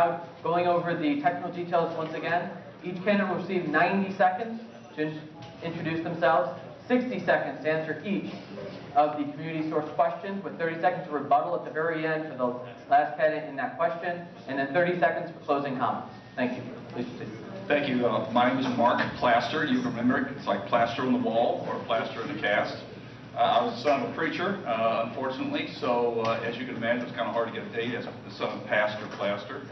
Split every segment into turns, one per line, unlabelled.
Now, Going over the technical details once again, each candidate will receive 90 seconds to in- introduce themselves, 60 seconds to answer each of the community source questions, with 30 seconds to rebuttal at the very end for the last candidate in that question, and then 30 seconds for closing comments. Thank you. Please proceed.
Thank you. Uh, My name is Mark Plaster. You remember it, it's like plaster on the wall or plaster in the cast. Uh, I was the son of a preacher, uh, unfortunately, so uh, as you can imagine, it's kind of hard to get a date as the son of Pastor Plaster.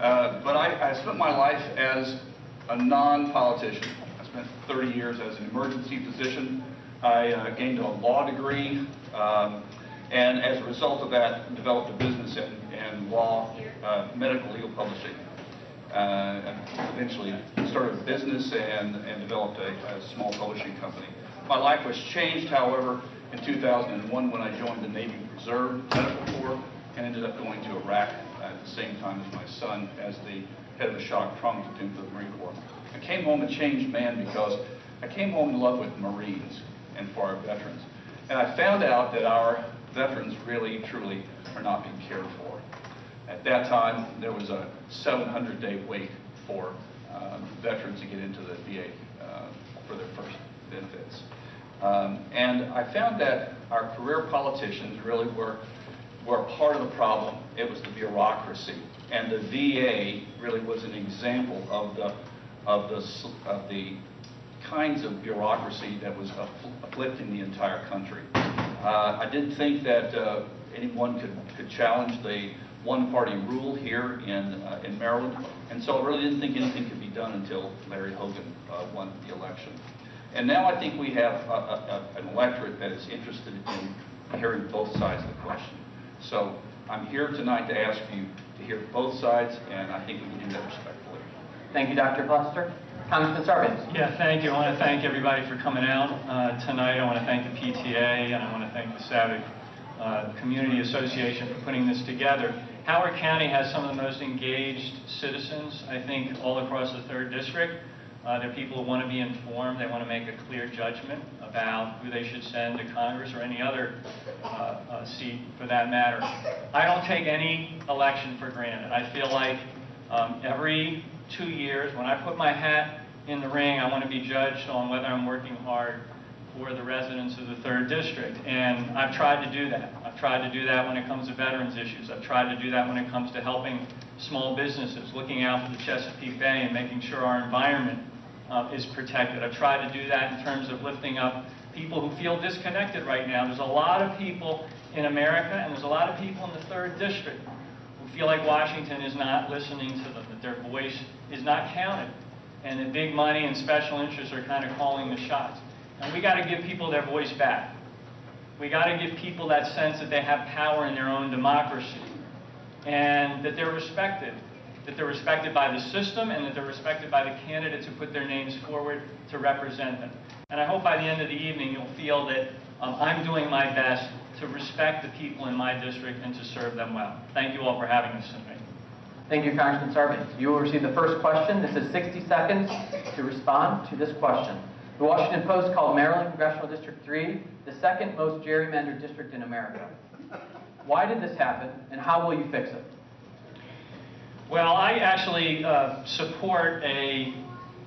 Uh, But I I spent my life as a non-politician. I spent 30 years as an emergency physician. I uh, gained a law degree, um, and as a result of that, developed a business in in law, uh, medical legal publishing uh, eventually started a business and, and developed a, a small publishing company. My life was changed, however, in 2001 when I joined the Navy Reserve Medical Corps and ended up going to Iraq the same time as my son as the head of the shock trauma platoon for the Marine Corps. I came home a changed man because I came home in love with Marines and for our veterans. And I found out that our veterans really, truly are not being cared for. At that time, there was a 700-day wait for um, veterans to get into the VA uh, for their first benefits. Um, And I found that our career politicians really were, were part of the problem. It was the bureaucracy. And the VA really was an example of the, of the, of the kinds of bureaucracy that was afflicting the entire country. Uh, I didn't think that uh, anyone could, could challenge the one-party rule here in, uh, in Maryland, and so I really didn't think anything could be done until Larry Hogan uh, won the election. And now I think we have a- a- a- an electorate that is interested in hearing both sides of the question. So I'm here tonight to ask you to hear both sides, and I think we can do that respectfully.
Thank you, Dr. Plaster. Congressman Sarbanes.
Yeah, thank you. I want to thank everybody for coming out uh, tonight. I want to thank the PTA, and I want to thank the Savage uh, Community Association for putting this together. Howard County has some of the most engaged citizens, I think, all across the third district. Uh, They're people who want to be informed, they want to make a clear judgment about who they should send to Congress or any other uh, uh, seat for that matter. I don't take any election for granted. I feel like um, every two years, when I put my hat in the ring, I want to be judged on whether I'm working hard for the residents of the third district. And I've tried to do that. I've tried to do that when it comes to veterans issues. I've tried to do that when it comes to helping small businesses, looking out for the Chesapeake Bay and making sure our environment uh, is protected. I've tried to do that in terms of lifting up people who feel disconnected right now. There's a lot of people in America, and there's a lot of people in the third district who feel like Washington is not listening to them, that their voice is not counted, and that big money and special interests are kind of calling the shots. And we got to give people their voice back. We got to give people that sense that they have power in their own democracy and that they're respected, that they're respected by the system and that they're respected by the candidates who put their names forward to represent them. And I hope by the end of the evening you'll feel that um, I'm doing my best to respect the people in my district and to serve them well. Thank you all for having us tonight.
Thank you, Congressman Sarbanes. You will receive the first question. This is 60 seconds to respond to this question. The Washington Post called Maryland Congressional District 3 the second most gerrymandered district in America. Why did this happen, and how will you fix it?
Well, I actually uh, support a,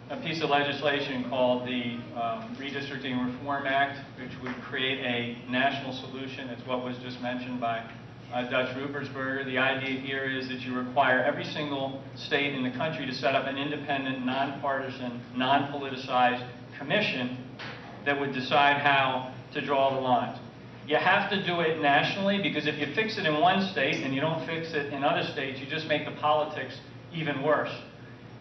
a piece of legislation called the um, Redistricting Reform Act, which would create a national solution. It's what was just mentioned by uh, Dutch Ruppersberger. The idea here is that you require every single state in the country to set up an independent, nonpartisan, non-politicized commission that would decide how to draw the lines. You have to do it nationally because if you fix it in one state and you don't fix it in other states, you just make the politics even worse.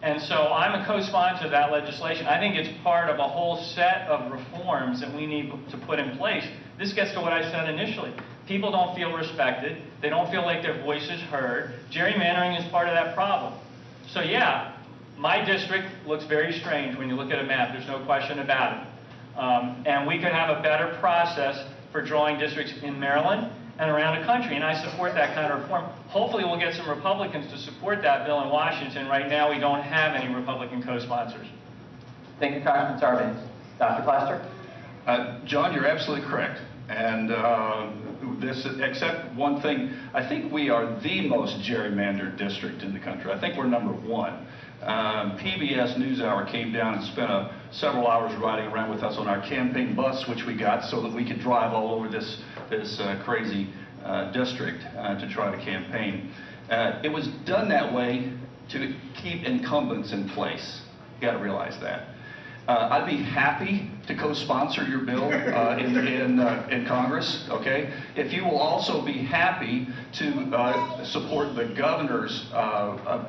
And so I'm a co-sponsor of that legislation. I think it's part of a whole set of reforms that we need to put in place. This gets to what I said initially. People don't feel respected. They don't feel like their voice is heard. Gerrymandering is part of that problem. So yeah, my district looks very strange when you look at a map. There's no question about it. Um, and we could have a better process for drawing districts in Maryland and around the country, and I support that kind of reform. Hopefully, we'll get some Republicans to support that bill in Washington. Right now, we don't have any Republican co-sponsors.
Thank you, Congressman Sarbanes. Dr. Plaster?
Uh, John, you're absolutely correct. And uh, this, except one thing. I think we are the most gerrymandered district in the country. I think we're number one. Um, PBS NewsHour came down and spent uh, several hours riding around with us on our campaign bus, which we got so that we could drive all over this, this uh, crazy uh, district uh, to try to campaign. Uh, it was done that way to keep incumbents in place. You got to realize that. Uh, I'd be happy to co-sponsor your bill uh, in, in, uh, in Congress, okay? If you will also be happy to uh, support the governor's uh,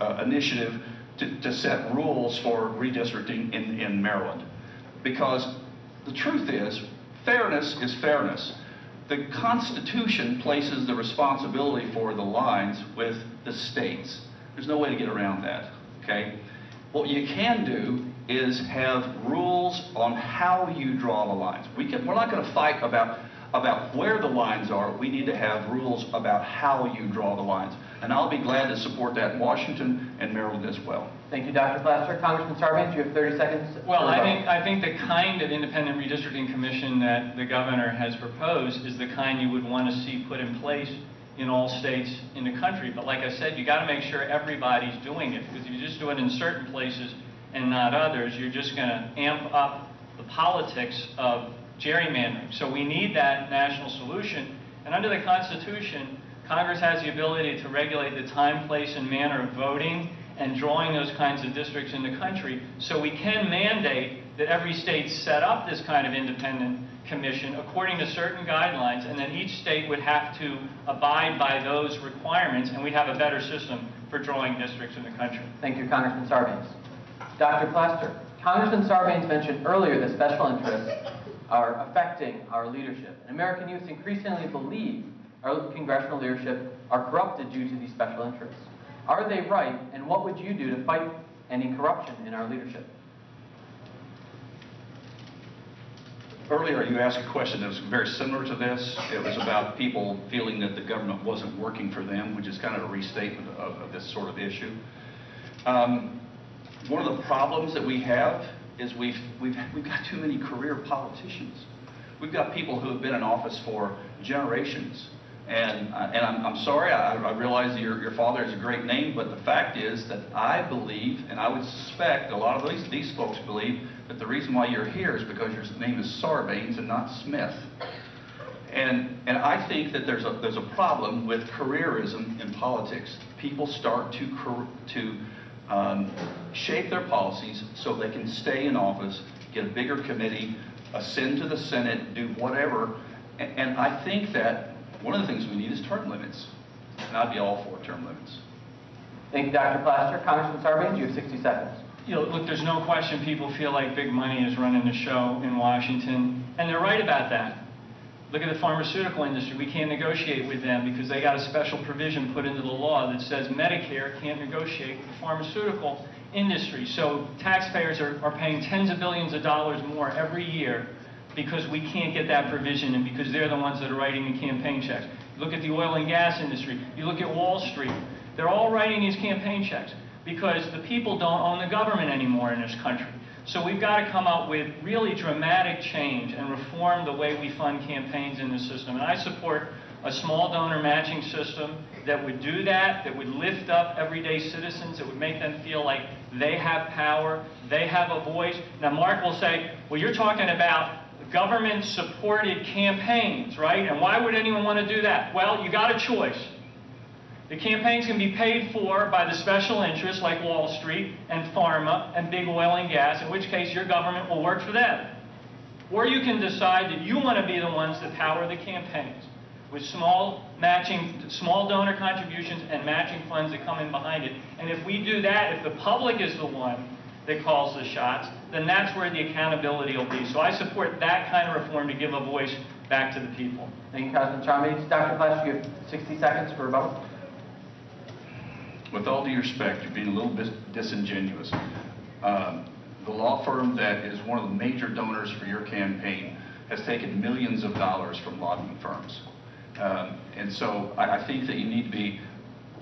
uh, initiative to, to set rules for redistricting in, in Maryland. Because the truth is, fairness is fairness. The Constitution places the responsibility for the lines with the states. There's no way to get around that, okay? What you can do is have rules on how you draw the lines. We can, we're not going to fight about, about where the lines are. We need to have rules about how you draw the lines. And I'll be glad to support that in Washington and Maryland as well.
Thank you, Dr. Plaster. Congressman Sarbanes, you have 30 seconds.
Well, I think, I think the kind of independent redistricting commission that the governor has proposed is the kind you would want to see put in place in all states in the country. But like I said, you got to make sure everybody's doing it, because if you just do it in certain places and not others, you're just going to amp up the politics of gerrymandering. So we need that national solution. And under the Constitution, Congress has the ability to regulate the time, place, and manner of voting and drawing those kinds of districts in the country. So we can mandate that every state set up this kind of independent commission according to certain guidelines, and then each state would have to abide by those requirements, and we'd have a better system for drawing districts in the country.
Thank you, Congressman Sarbanes. Dr. Plaster, Congressman Sarbanes mentioned earlier that special interests are affecting our leadership. And American youth increasingly believe our congressional leadership are corrupted due to these special interests. Are they right, and what would you do to fight any corruption in our leadership?
Earlier, you asked a question that was very similar to this. It was about people feeling that the government wasn't working for them, which is kind of a restatement of, of this sort of issue. Um, one of the problems that we have is we've, we've, we've got too many career politicians. We've got people who have been in office for generations. And, uh, and I'm, I'm sorry, I, I realize your, your father is a great name, but the fact is that I believe, and I would suspect a lot of these, these folks believe, that the reason why you're here is because your name is Sarbanes and not Smith. And, and I think that there's a, there's a problem with careerism in politics. People start to, to um, shape their policies so they can stay in office, get a bigger committee, ascend to the Senate, do whatever. And, and I think that one of the things we need is term limits. And I'd be all for term limits.
Thank you, Dr. Plaster. Congressman Sarbanes, you have 60 seconds.
You know, look, there's no question people feel like big money is running the show in Washington, and they're right about that. Look at the pharmaceutical industry. We can't negotiate with them because they got a special provision put into the law that says Medicare can't negotiate with the pharmaceutical industry. So taxpayers are, are paying tens of billions of dollars more every year because we can't get that provision and because they're the ones that are writing the campaign checks. Look at the oil and gas industry. You look at Wall Street. They're all writing these campaign checks because the people don't own the government anymore in this country. So we've got to come up with really dramatic change and reform the way we fund campaigns in the system. And I support a small donor matching system that would do that, that would lift up everyday citizens, that would make them feel like they have power, they have a voice. Now, Mark will say, well, you're talking about government-supported campaigns, right? And why would anyone want to do that? Well, you got a choice. The campaigns can be paid for by the special interests like Wall Street and pharma and big oil and gas, in which case your government will work for them. Or you can decide that you want to be the ones that power the campaigns with small matching, small donor contributions and matching funds that come in behind it. And if we do that, if the public is the one that calls the shots, then that's where the accountability will be. So I support that kind of reform to give a voice back to the people.
Thank you, Congressman Sarbanes. Dr. Plaster, you have 60 seconds for rebuttal.
With all due respect, you're being a little bit disingenuous. Um, The law firm that is one of the major donors for your campaign has taken millions of dollars from lobbying firms. Um, And so I, I think that you need to be,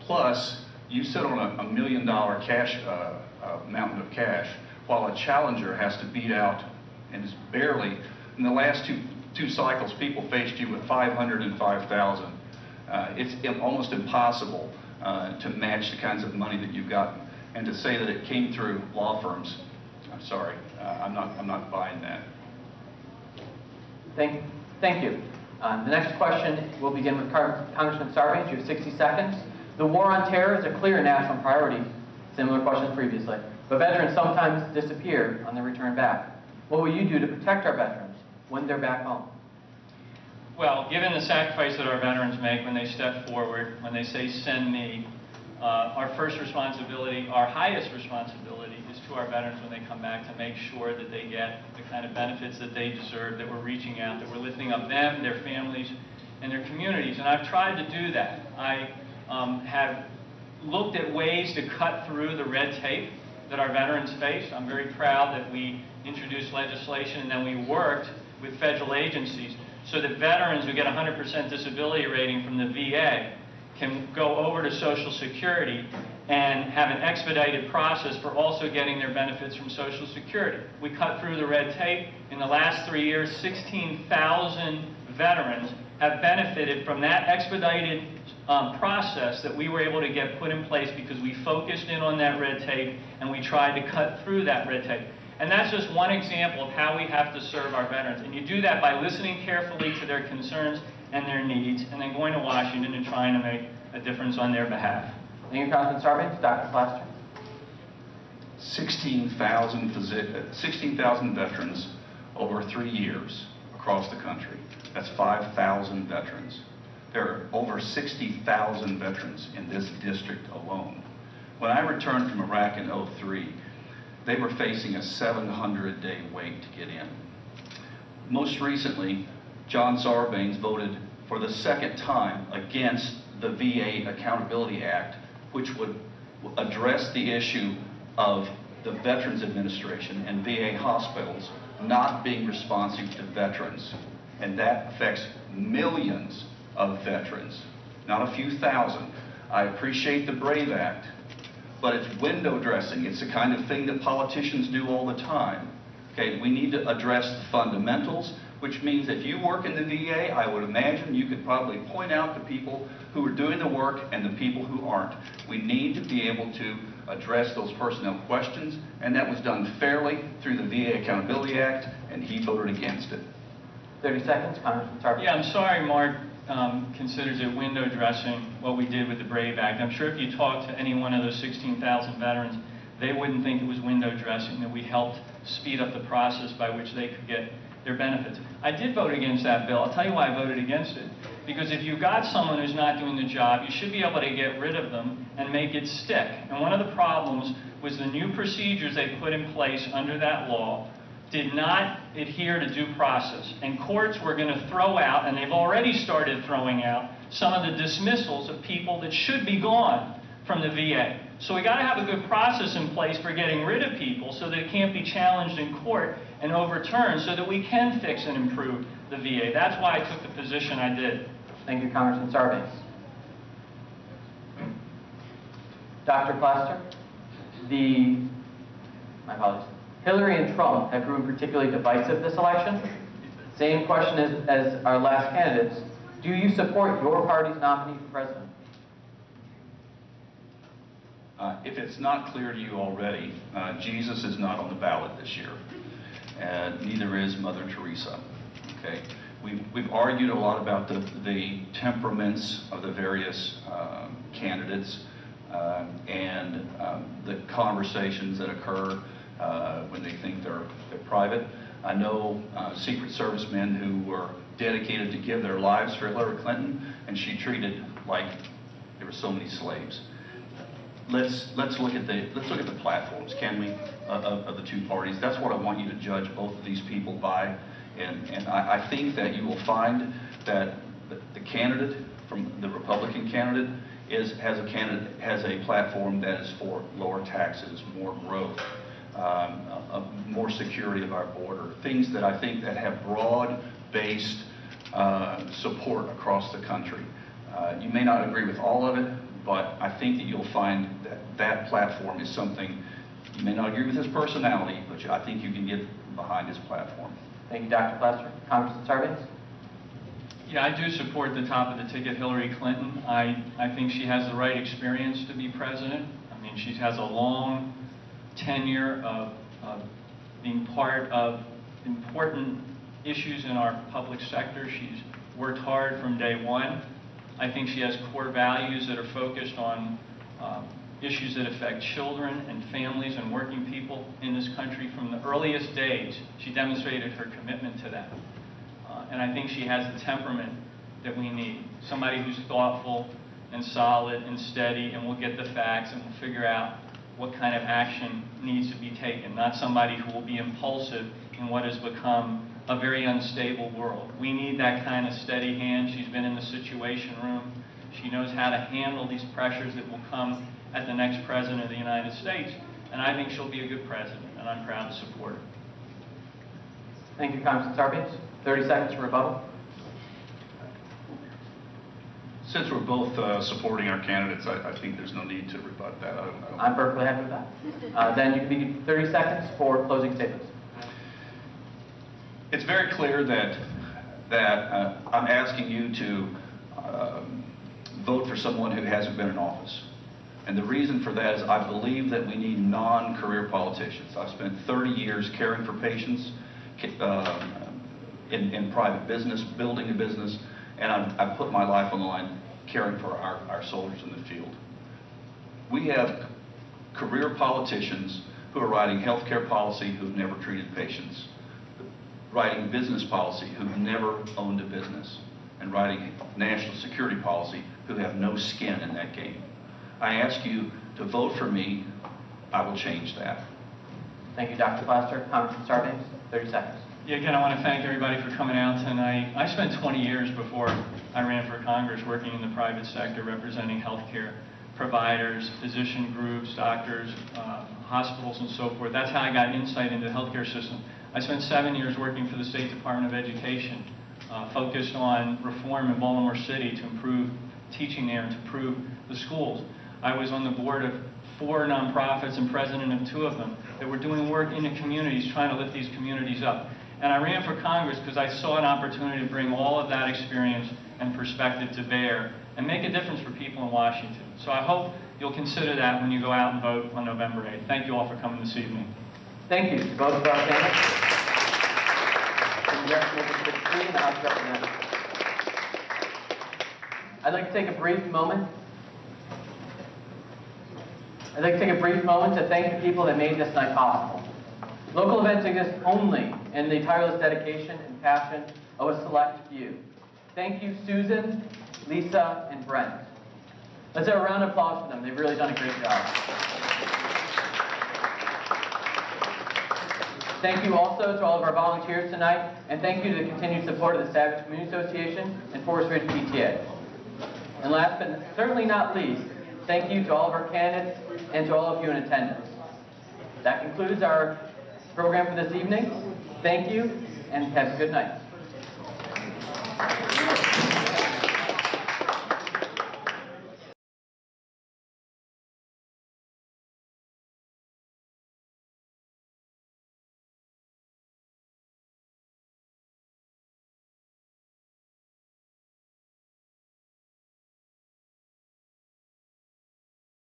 plus, you sit on a, a million dollar cash, uh, uh, mountain of cash, while a challenger has to beat out and is barely, in the last two two cycles, people faced you with 500 and 5,000. Uh, It's almost impossible uh, to match the kinds of money that you've gotten. And to say that it came through law firms, I'm sorry, uh, I'm not, I'm not buying that.
Thank, thank you. Um, The next question will begin with Congressman Sarbanes. You have 60 seconds. The war on terror is a clear national priority, similar question previously. But veterans sometimes disappear on their return back. What will you do to protect our veterans when they're back home?
Well, given the sacrifice that our veterans make when they step forward, when they say, "Send me," uh, our first responsibility, our highest responsibility is to our veterans when they come back to make sure that they get the kind of benefits that they deserve, that we're reaching out, that we're lifting up them, their families, and their communities. And I've tried to do that. I um, have looked at ways to cut through the red tape that our veterans face. I'm very proud that we introduced legislation and then we worked with federal agencies so that veterans who get 100% disability rating from the VA can go over to Social Security and have an expedited process for also getting their benefits from Social Security. We cut through the red tape. In the last three years, 16,000 veterans have benefited from that expedited um, process that we were able to get put in place because we focused in on that red tape and we tried to cut through that red tape. And that's just one example of how we have to serve our veterans. And you do that by listening carefully to their concerns and their needs, and then going to Washington and trying to make a difference on their behalf.
Thank you, Congressman Sarbanes. Dr. Plaster?
16,000 physi- uh, 16,000 veterans over three years across the country. That's 5,000 veterans. There are over 60,000 veterans in this district alone. When I returned from Iraq in 03, they were facing a 700-day wait to get in. Most recently, John Sarbanes voted for the second time against the VA Accountability Act, which would address the issue of the Veterans Administration and VA hospitals not being responsive to veterans. And that affects millions of veterans, not a few thousand. I appreciate the BRAVE Act, but it's window dressing. It's the kind of thing that politicians do all the time. Okay, we need to address the fundamentals, which means if you work in the VA, I would imagine you could probably point out the people who are doing the work and the people who aren't. We need to be able to address those personnel questions, and that was done fairly through the VA Accountability Act, and he voted against it.
30 seconds, Congressman Sarbanes.
Yeah, I'm sorry Mark um, considers it window dressing what we did with the BRAVE Act. I'm sure if you talk to any one of those 16,000 veterans, they wouldn't think it was window dressing, that we helped speed up the process by which they could get their benefits. I did vote against that bill. I'll tell you why I voted against it. Because if you've got someone who's not doing the job, you should be able to get rid of them and make it stick. And one of the problems was the new procedures they put in place under that law did not adhere to due process. And courts were going to throw out, and they've already started throwing out, some of the dismissals of people that should be gone from the VA. So we got to have a good process in place for getting rid of people so that it can't be challenged in court and overturned so that we can fix and improve the VA. That's why I took the position I did.
Thank you, Congressman Sarbanes. Dr. Plaster, the, my apologies, Hillary and Trump have proven particularly divisive this election. Same question as, as our last candidates. Do you support your party's nominee for president?
Uh, If it's not clear to you already, uh, Jesus is not on the ballot this year, and neither is Mother Teresa. Okay? We've, we've argued a lot about the, the temperaments of the various um, candidates um, and um, the conversations that occur uh, when they think they're, they're private. I know uh, Secret Servicemen who were dedicated to give their lives for Hillary Clinton, and she treated like there were so many slaves let's let's look at the let's look at the platforms, can we, uh, of, of the two parties? That's what I want you to judge both of these people by, and and I, I think that you will find that the, the candidate from the Republican candidate is has a candidate has a platform that is for lower taxes, more growth. Um, a, a more security of our border, things that I think that have broad-based uh, support across the country. Uh, You may not agree with all of it, but I think that you'll find that that platform is something, you may not agree with his personality, but I think you can get behind his platform.
Thank you, Dr. Plaster. Congressman Sarbanes?
Yeah, I do support the top of the ticket, Hillary Clinton. I, I think she has the right experience to be president. I mean, she has a long tenure of, of being part of important issues in our public sector. She's worked hard from day one. I think she has core values that are focused on um, issues that affect children and families and working people in this country from the earliest days. She demonstrated her commitment to that. Uh, And I think she has the temperament that we need. Somebody who's thoughtful and solid and steady and will get the facts and will figure out what kind of action needs to be taken. Not somebody who will be impulsive in what has become a very unstable world. We need that kind of steady hand. She's been in the Situation Room. She knows how to handle these pressures that will come at the next President of the United States. And I think she'll be a good president, and I'm proud to support her.
Thank you, Congressman Sarbanes. 30 seconds for rebuttal.
Since we're both uh, supporting our candidates, I I think there's no need to rebut that. I don't- I don't-
I'm perfectly happy with that. Uh, Then you can be 30 seconds for closing statements.
It's very clear that, that uh, I'm asking you to um, vote for someone who hasn't been in office. And the reason for that is I believe that we need non-career politicians. I've spent 30 years caring for patients ca- um, in, in private business, building a business, and I've, put my life on the line caring for our, our soldiers in the field. We have career politicians who are writing healthcare policy who've never treated patients, writing business policy who've never owned a business, and writing national security policy who have no skin in that game. I ask you to vote for me. I will change that.
Thank you, Dr. Plaster. Congressman Sarbanes, 30 seconds.
Yeah, again, I want to thank everybody for coming out tonight. I spent 20 years before I ran for Congress working in the private sector, representing healthcare providers, physician groups, doctors, uh, hospitals, and so forth. That's how I got insight into the healthcare system. I spent seven years working for the State Department of Education, uh, focused on reform in Baltimore City to improve teaching there and to improve the schools. I was on the board of four nonprofits and president of two of them that were doing work in the communities, trying to lift these communities up. And I ran for Congress because I saw an opportunity to bring all of that experience and perspective to bear and make a difference for people in Washington. So I hope you'll consider that when you go out and vote on November 8th. Thank you all for coming this evening.
Thank you both of our Representatives. I'd like to take a brief moment. I'd like to take a brief moment to thank the people that made this night possible. Local events exist only in the tireless dedication and passion of a select few. Thank you, Susan, Lisa, and Brent. Let's have a round of applause for them. They've really done a great job. Thank you also to all of our volunteers tonight, and thank you to the continued support of the Savage Community Association and Forest Ridge PTA. And last but certainly not least, thank you to all of our candidates and to all of you in attendance. That concludes our program for this evening. Thank you, and have a good night.